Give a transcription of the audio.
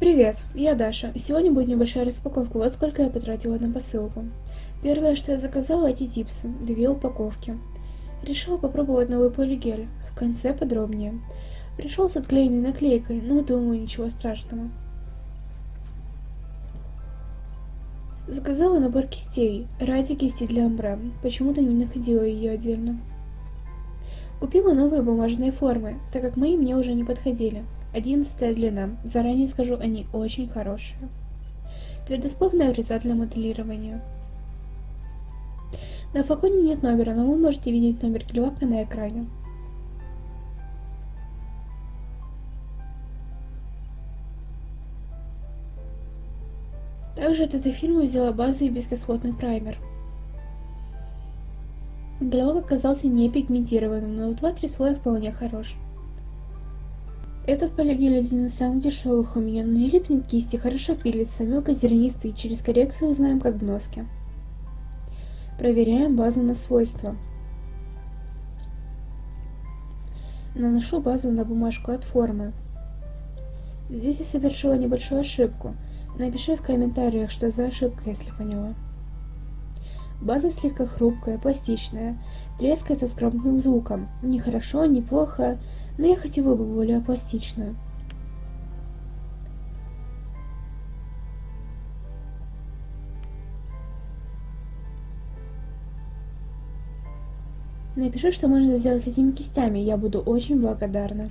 Привет, я Даша. Сегодня будет небольшая распаковка. Вот сколько я потратила на посылку. Первое, что я заказала, эти типсы. Две упаковки. Решила попробовать новый полигель. В конце подробнее. Пришел с отклеенной наклейкой, но думаю, ничего страшного. Заказала набор кистей. Ради кисти для амбре. Почему-то не находила ее отдельно. Купила новые бумажные формы, так как мои мне уже не подходили. Одиннадцатая длина. Заранее скажу, они очень хорошие. Твердосплавная фреза для моделирования. На флаконе нет номера, но вы можете видеть номер клевака на экране. Также от этой фирмы взяла базу и бескислотный праймер. Глек оказался не пигментированным, но в 2-3 слоя вполне хорош. Этот полигель один из самых дешевых у меня, но не липнет кисти, хорошо пилится, мелкозернистый, через коррекцию узнаем как в носке. Проверяем базу на свойства. Наношу базу на бумажку от формы. Здесь я совершила небольшую ошибку. Напиши в комментариях, что за ошибка, если поняла. База слегка хрупкая, пластичная, трескается с громким звуком. Не хорошо, не плохо, но я хотела бы более пластичную. Напиши, что можно сделать с этими кистями, я буду очень благодарна.